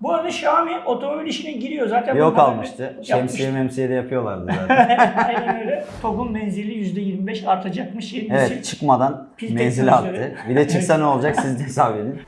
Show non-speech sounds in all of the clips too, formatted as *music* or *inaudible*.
Bu arada Xiaomi otomobil işine giriyor zaten. Yok almıştı. Şemsiye memsiye de yapıyorlardı zaten. *laughs* Aynen öyle. TOG'un menzili %25 artacakmış. Evet çıkmadan Pil menzili attı. Bir de çıksa ne olacak siz de hesap edin.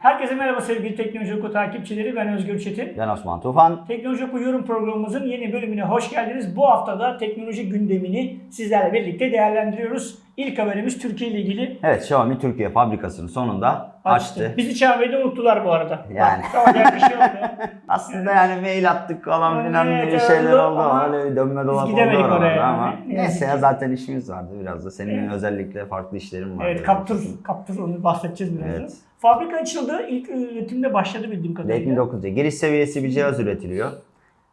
Herkese merhaba sevgili Teknoloji Oku takipçileri. Ben Özgür Çetin. Ben Osman Tufan. Teknoloji Oku yorum programımızın yeni bölümüne hoş geldiniz. Bu haftada teknoloji gündemini sizlerle birlikte değerlendiriyoruz. İlk haberimiz Türkiye ile ilgili Evet Xiaomi Türkiye fabrikasını sonunda açtı. Bizi çağırmayı unuttular bu arada. Yani. Bak, bir şey oldu. *laughs* Aslında yani mail attık falan filan Evet, şeyler oldu oldu. ama Öyle dönme dolap oldu oraya ama. yani. Ne Neyse ya zaten işimiz vardı biraz da. Senin Evet. özellikle farklı işlerin var. Evet kaptır, kaptır onu bahsedeceğiz birazdan. Evet. Fabrika açıldı. İlk üretimde başladı bildiğim kadarıyla. Redmi 9'da giriş seviyesi bir cihaz üretiliyor.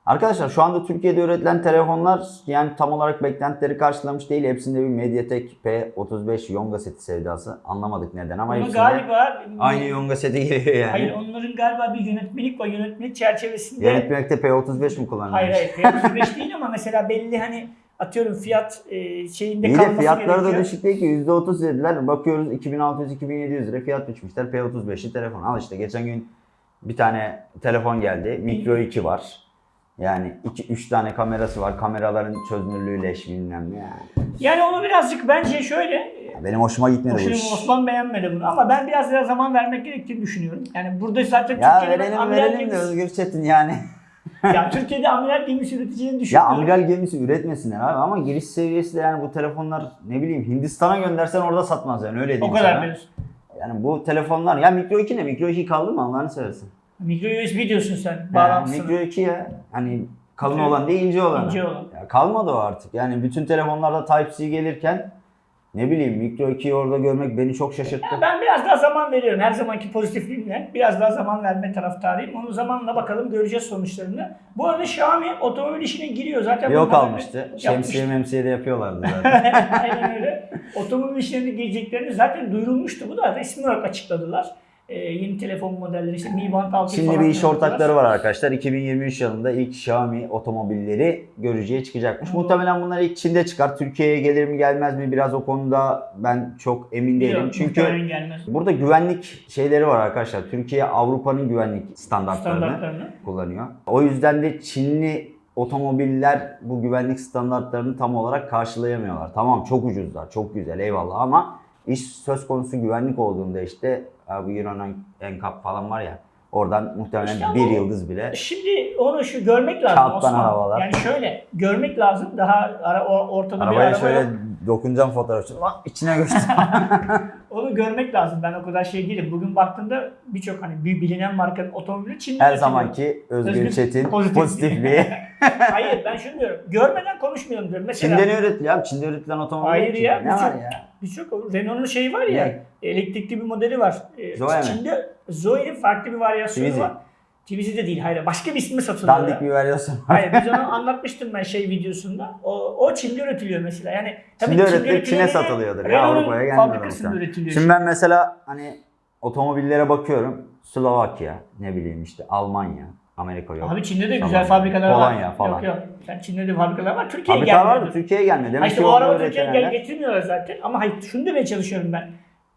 Arkadaşlar şu anda Türkiye'de üretilen telefonlar yani tam olarak beklentileri karşılamış değil. Hepsinde bir MediaTek P35 Yonga seti sevdası. Anlamadık neden ama Bunu hepsinde galiba aynı Yonga seti geliyor yani. Hayır onların galiba bir yönetmelik var. Yönetmelik çerçevesinde Yönetmekte P35 mi kullanılmış? Hayır hayır P35 *laughs* değil ama mesela belli hani atıyorum fiyat e, şeyinde İyi kalması fiyatları da gerekiyor. düşük değil ki %30 dediler. Bakıyoruz 2600-2700 lira fiyat biçmişler. P35'li telefon. Al işte geçen gün bir tane telefon geldi. Micro 2 var. Yani 2-3 tane kamerası var. Kameraların çözünürlüğü leş bilmem ne yani. Yani onu birazcık bence şöyle e, Benim hoşuma gitmedi bu Hoşuma iş. Osman beğenmedi bunu ama ben biraz daha zaman vermek gerektiğini düşünüyorum. Yani burada zaten Ya Türkiye'de verelim amiral verelim de gemisi, Özgür Çetin yani. ya Türkiye'de amiral gemisi üreteceğini ya düşünüyorum. amiral gemisi üretmesinler abi ama giriş seviyesi de yani bu telefonlar ne bileyim Hindistan'a göndersen orada satmaz yani öyle o diyeyim kadar sana. diyorsun. Yani bu telefonlar ya Micro 2 ne? Micro 2 kaldı mı Allah'ını seversen. Micro USB diyorsun sen bağlantısını. Micro 2 ya. Hani kalın Micro- olan değil ince olan. İnce olan. Ya kalmadı o artık. Yani bütün telefonlarda Type-C gelirken ne bileyim Micro 2'yi orada görmek beni çok şaşırttı. Ya ben biraz daha zaman veriyorum. Her zamanki pozitifliğimle biraz daha zaman verme taraftarıyım. Onu zamanla bakalım göreceğiz sonuçlarını. Bu arada Xiaomi otomobil işine giriyor. Zaten Yok almıştı. Şemsiye memsiye de yapıyorlardı zaten. *laughs* Aynen öyle. Otomobil işlerine gireceklerini zaten duyurulmuştu. Bu da resmi olarak açıkladılar. Ee, yeni telefon modelleri işte Mi Band 6 Şimdi bir iş ortakları var arkadaşlar. 2023 yılında ilk Xiaomi otomobilleri görücüye çıkacakmış. Hı. Muhtemelen bunlar ilk Çin'de çıkar. Türkiye'ye gelir mi gelmez mi biraz o konuda ben çok emin değilim. Çünkü gelmez. burada güvenlik şeyleri var arkadaşlar. Türkiye Avrupa'nın güvenlik standartlarını standartlarını. kullanıyor. O yüzden de Çinli otomobiller bu güvenlik standartlarını tam olarak karşılayamıyorlar. Tamam çok ucuzlar, çok güzel eyvallah ama iş söz konusu güvenlik olduğunda işte bu Euro NCAP falan var ya oradan muhtemelen İşte bir yıldız bile. Şimdi onu şu görmek lazım Kağıttan Osman. arabalar. Yani şöyle görmek lazım. Daha ara, ortada bir Arabaya araba şöyle yok. dokunacağım fotoğrafçı. İçine göster. *laughs* Onu görmek lazım. Ben o kadar şey değilim. Bugün baktığımda birçok hani bir bilinen markanın otomobili Çin'de Her zamanki Özgür Özgür Çetin pozitif. pozitifliği. *laughs* Hayır ben şunu diyorum. Görmeden konuşmuyorum diyorum. Mesela Çin'de ne üretiliyor abi? Çin'de üretilen otomobil Hayır ya, Ne birçok- var ya? birçok Renault'un şeyi var ya. Ne? Elektrikli bir modeli var. Ee, Zoe? Çin'de Zoe'nin farklı bir varyasyonu Twizy. var. Twizy de değil. Hayır. Başka bir ismi satılıyor. Dandik bir var. Hayır biz *laughs* onu anlatmıştım ben şey videosunda. O, o Çin'de üretiliyor mesela. Yani tabii Çin'de üretilip üretiliyor Çin'e satılıyordur ya, Avrupa'ya gelmiyor üretiliyor. Şimdi ben mesela hani otomobillere bakıyorum. Slovakya, ne bileyim işte Almanya, Amerika yok. Abi Çin'de de Tamam. güzel fabrikalar var. Polonya falan. Yok yok. Sen Çin'de de fabrikalar var. Türkiye'ye Fabrika var gelmiyor. da Türkiye'ye gelmiyor. Demek işte ki o araba Türkiye'ye gel getirmiyorlar zaten. Ama hayır şunu demeye çalışıyorum ben.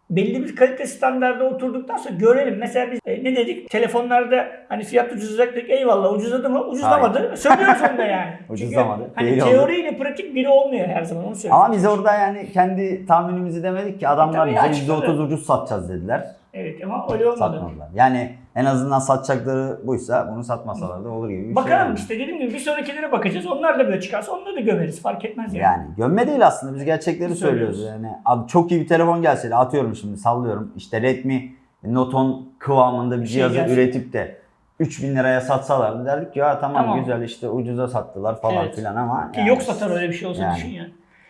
Belli bir kalite standardı oturduktan sonra görelim. Mesela biz e, ne dedik? Telefonlarda hani fiyat ucuzlayacak dedik. Eyvallah ucuzladı mı? Ucuzlamadı. Söylüyoruz onu da *laughs* yani. Çünkü Ucuzlamadı, Hani değil oldu. teoriyle pratik biri olmuyor her zaman onu söylüyorum. Ama biz orada yani kendi tahminimizi demedik ki adamlar Tabii bize açıkladı. %30 ucuz satacağız dediler. Evet ama öyle olmadı. Satmadılar. Yani en azından satacakları buysa bunu satmasalar da olur gibi bir şey. Bakalım işte dediğim gibi bir sonrakilere bakacağız. Onlar da böyle çıkarsa onları da gömeriz. Fark etmez yani. Yani gömme değil aslında biz gerçekleri Söylüyoruz. söylüyoruz. Yani abi çok iyi bir telefon gelseydi atıyorum şimdi sallıyorum işte Redmi Note 10 kıvamında bir şey cihazı gelse. üretip de 3000 liraya satsalardı derdik ki ya tamam, Tamam. güzel işte ucuza sattılar falan Evet. filan ama Ki yani- yok satar öyle bir şey olsa Yani. düşün yani.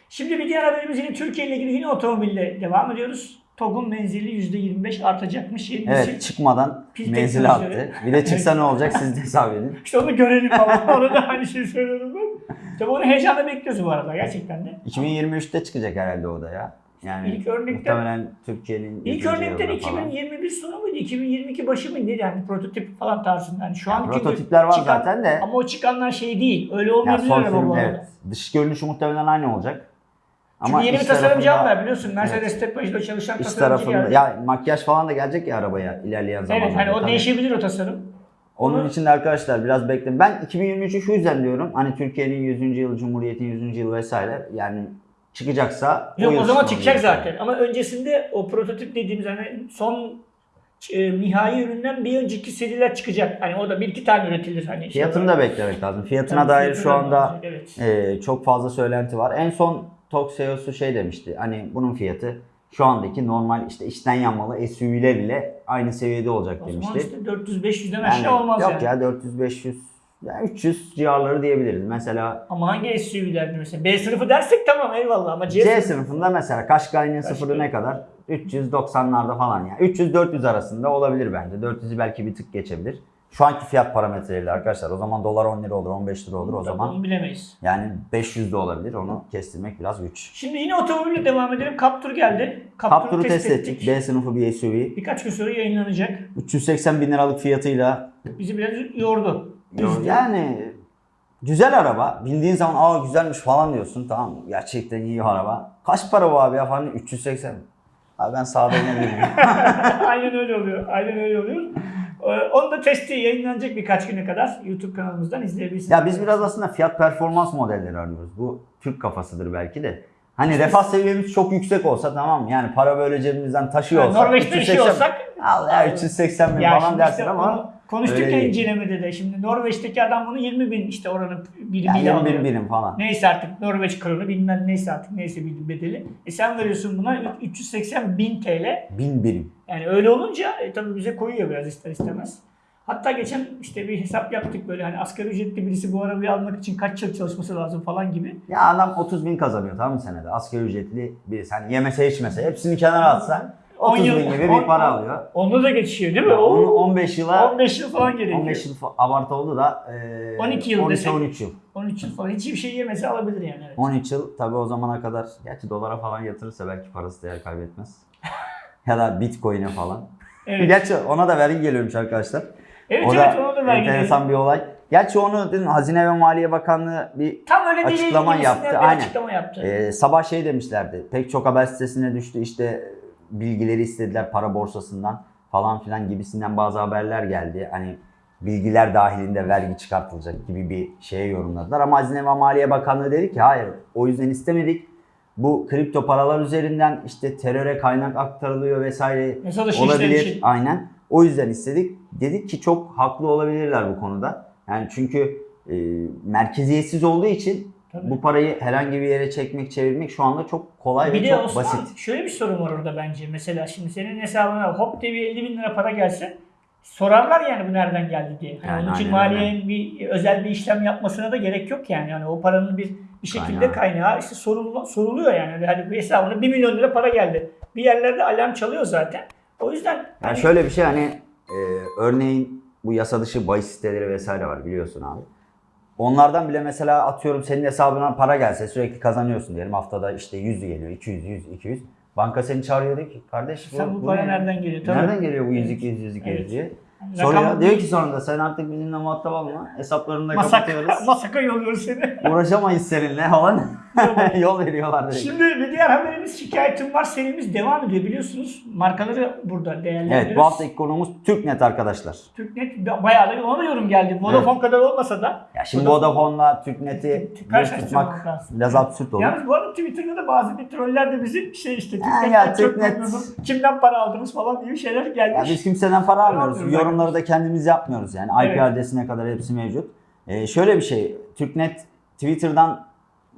Şimdi bir diğer haberimiz yine Türkiye ile ilgili yine otomobille devam ediyoruz. TOG'un menzili %25 artacakmış. Yeni Evet çıkmadan Pil menzil teknolojileri. attı. Bir de çıksa ne olacak siz de hesap edin. *laughs* İşte onu görelim falan. *laughs* Onu da aynı şey söylüyorum ben. Tabii onu heyecanla bekliyoruz bu arada gerçekten de. 2023'te çıkacak herhalde o da ya. Yani İlk örnekte- muhtemelen Türkiye'nin İlk örnekten yılında falan. 2021 sonu muydu? 2022 başı mıydı? Yani prototip falan tarzında. Yani şu Yani an prototipler var çıkan- zaten de. Ama o çıkanlar şey değil. Öyle Yani olmayabilir son sürüm bu arada. evet. Dış görünüşü muhtemelen aynı olacak. Çünkü Ama yeni bir tasarımcı aldılar biliyorsun. Mercedes Peugeot'da çalışan İç tasarımcı tarafında geldi. ya makyaj falan da gelecek ya arabaya ilerleyen zamanlarda. evet hani o tabii. değişebilir o tasarım. Onun Onu- için de arkadaşlar biraz bekleyin. Ben 2023'ü şu yüzden diyorum. Hani Türkiye'nin 100. yılı, Cumhuriyet'in 100. yılı vesaire. Yani çıkacaksa Yok yıl o zaman çıkacak diye zaten. Ama öncesinde o prototip dediğimiz hani son e, nihai üründen bir önceki seriler çıkacak. Hani o da bir iki tane üretilir hani. şey Fiyatını olarak. da beklemek lazım. Fiyatına Tabii dair şu da anda evet. e, çok fazla söylenti var. En son Tok CEO'su şey demişti. Hani bunun fiyatı şu andaki normal işte içten yanmalı SUV'ler ile aynı seviyede olacak O zaman demişti. işte 400-500'den Yani aşağı olmaz yok yani. ya 400 500 ya 300 civarları diyebiliriz. Mesela Ama hangi SUV'lerdi mesela? B sınıfı dersek tamam eyvallah ama C, C sınıfı. sınıfında mesela Kaşkay'ın Qashqai. sıfırı ne kadar? 390'larda falan ya. 300-400 arasında olabilir bence. 400'ü belki bir tık geçebilir. Şu anki fiyat parametreleriyle arkadaşlar. O zaman dolar 10 lira olur, 15 lira olur. O zaman Onu bilemeyiz. yani 500 de olabilir. Onu kestirmek biraz güç. Şimdi yine otomobille devam edelim. Captur geldi. Captur'u Captur'u test ettik. B sınıfı bir SUV. Birkaç gün sonra yayınlanacak. 380 bin liralık fiyatıyla Bizi biraz yordu. Üzdü. yani güzel araba. Bildiğin zaman aa güzelmiş falan diyorsun. Tamam gerçekten iyi araba. Kaç para bu abi ya falan 380. Abi ben sağda inebilirim. *laughs* Aynen öyle oluyor. Aynen öyle oluyor. Ee, Onun da testi yayınlanacak birkaç güne kadar. YouTube kanalımızdan izleyebilirsiniz. Ya biz biraz aslında fiyat performans modelleri arıyoruz. Bu Türk kafasıdır belki de. Hani refah seviyemiz çok yüksek olsa tamam yani para böyle cebimizden taşıyor Yani olsak. Norveç'te bir şey 380 olsak Al ya 380 bin falan dersin işte ama onu konuştuk öyle ya değil. incelemede de. Şimdi Norveç'teki adam bunu 20 bin işte oranın birimiyle yani 20 alıyor. bin birim falan. Neyse artık Norveç kronu bilmem neyse artık neyse bir bedeli. E sen veriyorsun buna 380 bin TL. Bin birim. Yani öyle olunca e, tabii bize koyuyor biraz ister istemez. Hatta geçen işte bir hesap yaptık böyle hani asgari ücretli birisi bu arabayı almak için kaç yıl çalışması lazım falan gibi. Ya adam 30 bin kazanıyor tamam mı senede? Asgari ücretli birisi. Hani yemese içmese hepsini kenara atsa 10 30 yıl- bin gibi on- bir para alıyor. Onu da geçiyor değil mi? Ya Oo, 15 yıla 15 yıl falan gerekiyor. 15 yıl abartı oldu da e, 12 yıl desek. 13 yıl. 13 yıl falan hiçbir şey yemese alabilir yani. Evet. 13 yıl tabii o zamana kadar gerçi dolara falan yatırırsa belki parası değer kaybetmez. *laughs* ya da bitcoin'e falan. Evet, *laughs* Gerçi ona da vergi geliyormuş arkadaşlar. evet, o evet da onu da vergi enteresan bir olay. Gerçi onu dün Hazine ve Maliye Bakanlığı bir Tam öyle açıklama yaptı, bir aynen. açıklama yaptı. e, sabah şey demişlerdi. Pek çok haber sitesine düştü işte bilgileri istediler para borsasından falan filan gibisinden bazı haberler geldi. Hani bilgiler dahilinde vergi çıkartılacak gibi bir şeye yorumladılar. Ama Hazine ve Maliye Bakanlığı dedi ki hayır o yüzden istemedik. Bu kripto paralar üzerinden işte teröre kaynak aktarılıyor vesaire olabilir. için. Aynen. O yüzden istedik. Dedik ki çok haklı olabilirler bu konuda. Yani çünkü e, merkeziyetsiz olduğu için Tabii. bu parayı herhangi bir yere çekmek, çevirmek şu anda çok kolay Bir ve çok Osman basit. şöyle bir sorun var orada bence. Mesela şimdi senin hesabına hop diye bir 50 bin lira para gelse sorarlar yani bu nereden geldi diye. Hani Yani onun için maliyenin bir özel bir işlem yapmasına da gerek yok yani. Yani o paranın bir bir şekilde Kaynağı. kaynağı işte sorulu, soruluyor yani. Hani bir hesabına 1 milyon lira para geldi. Bir yerlerde alarm çalıyor zaten. O yüzden Yani hani- şöyle bir şey hani e, örneğin bu yasa dışı bahis siteleri vesaire var biliyorsun abi. Onlardan bile mesela atıyorum senin hesabına para gelse sürekli kazanıyorsun diyelim haftada işte 100 geliyor 200 100 200. Banka seni çağırıyor diyor ki kardeş Sen bu para ne? nereden geliyor? Tabii. Nereden geliyor bu 100 Evet. 200 100 200 Evet. diye. Soruyor. rakam- Diyor ki sonunda sen artık bizimle muhatap olma. Hesaplarını da Masak, kapatıyoruz. *laughs* masaka yolluyoruz seni. Uğraşamayız seninle falan. *laughs* *laughs* Yol veriyorlar direkt. Şimdi bir diğer haberimiz şikayetim var serimiz devam ediyor biliyorsunuz. Markaları burada değerlendiriyoruz. Evet bu haftaki konuğumuz TürkNet arkadaşlar. Türknet bayağı da ona yorum geldi. Vodafone kadar olmasa da. Ya şimdi Vodafone'la TürkNet'i bir tutmak biraz absürt olur. Yalnız bu arada Twitter'da da bazı bir troller de bizi şey işte Türknet'ten ya, çok Türknet-. Kimden para aldınız falan gibi şeyler Ya gelmiş. biz kimseden para almıyoruz. almıyoruz Yorumları da kendimiz yapmıyoruz yani. IP Evet. adresine kadar hepsi mevcut. Ee, şöyle bir şey. TürkNet Twitter'dan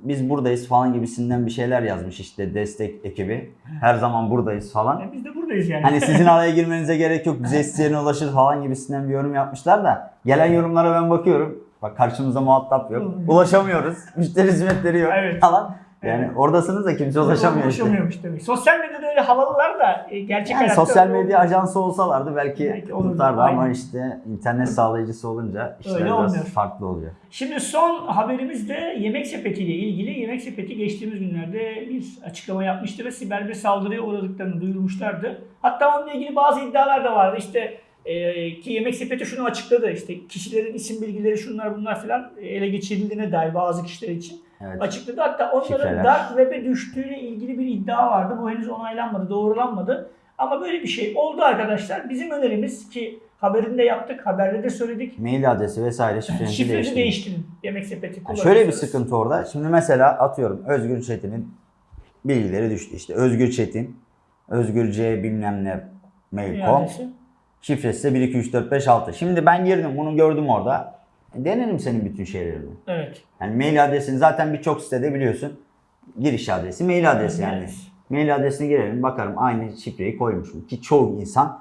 biz buradayız falan gibisinden bir şeyler yazmış işte destek ekibi. Her zaman buradayız falan. E, Biz de buradayız yani. Hani sizin *laughs* araya girmenize gerek yok. Bize isteyene ulaşır falan gibisinden bir yorum yapmışlar da. Gelen yorumlara ben bakıyorum. Bak karşımızda muhatap yok. Ulaşamıyoruz. Müşteri hizmetleri yok Evet. falan. Yani Evet. oradasınız da kimse ulaşamıyor işte. Ulaşamıyormuş demek. Sosyal medyada öyle havalılar da e, gerçek Yani hayatta sosyal medya ajansı olsalardı belki, Belki olurdu, tutardı ama aynen. işte internet sağlayıcısı olunca işler Öyle biraz olmuyor. farklı oluyor. Şimdi son haberimiz de Yemek Sepeti ile ilgili. Yemek Sepeti geçtiğimiz günlerde bir açıklama yapmıştı ve siber bir saldırıya uğradıklarını duyurmuşlardı. Hatta onunla ilgili bazı iddialar da vardı. İşte Ee, ki yemek sepeti şunu açıkladı işte kişilerin isim bilgileri şunlar bunlar filan ele geçirildiğine dair bazı kişiler için Evet. açıkladı. Hatta onların Şifreler. dark web'e düştüğüyle ilgili bir iddia vardı. Bu henüz onaylanmadı, doğrulanmadı. Ama böyle bir şey oldu arkadaşlar. Bizim önerimiz ki haberinde yaptık, haberde de söyledik. Mail adresi vesaire şifrenizi Şifrenizi değiştirin. değiştirin. Yemek sepeti Yani şöyle bir sıkıntı orada. Şimdi mesela atıyorum Özgür Çetin'in bilgileri düştü. İşte Özgür Çetin, Özgür C bilmem ne mail.com. Şifresi de 1, 2, 3, 4, 5, 6. Şimdi ben girdim bunu gördüm orada. E, Denerim senin bütün şeylerini. Evet. Yani mail adresini zaten birçok sitede biliyorsun. Giriş adresi, mail adresi yani. Evet. Mail adresine girelim bakarım aynı şifreyi koymuş mu? Ki çoğu insan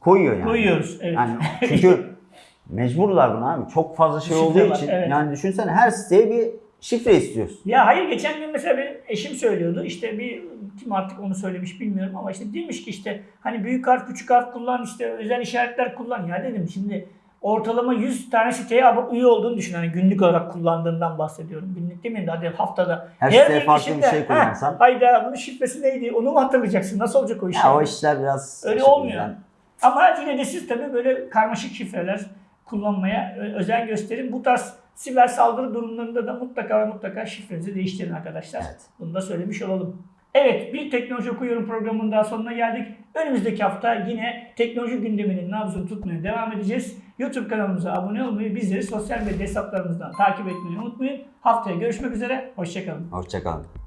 koyuyor yani. Koyuyoruz. Evet. Yani çünkü mecburlar buna abi. Çok fazla şey Şifre olduğu var, için. evet. Yani düşünsene her siteye bir şifre istiyorsun. Ya hayır geçen gün mesela benim eşim söylüyordu işte bir kim artık onu söylemiş bilmiyorum ama işte demiş ki işte hani büyük harf küçük harf kullan işte özel işaretler kullan ya dedim şimdi ortalama 100 tane siteye üye olduğunu düşün hani günlük olarak kullandığından bahsediyorum. Günlük demeyeyim de hadi haftada. Her siteye bir farklı bir şey kullansan. "Ha, Hayda bunun şifresi neydi onu mu hatırlayacaksın nasıl olacak o iş? Ya o işler biraz Öyle işte olmuyor. yani Ama yine de siz tabii böyle karmaşık şifreler kullanmaya özen gösterin. Bu tarz siber saldırı durumlarında da mutlaka ve mutlaka şifrenizi değiştirin arkadaşlar. Evet. Bunu da söylemiş olalım. Evet, bir Teknoloji Okuyorum programının daha sonuna geldik. Önümüzdeki hafta yine teknoloji gündeminin nabzını tutmaya devam edeceğiz. YouTube kanalımıza abone olmayı, bizleri sosyal medya hesaplarımızdan takip etmeyi unutmayın. Haftaya görüşmek üzere, hoşçakalın. Hoşçakalın.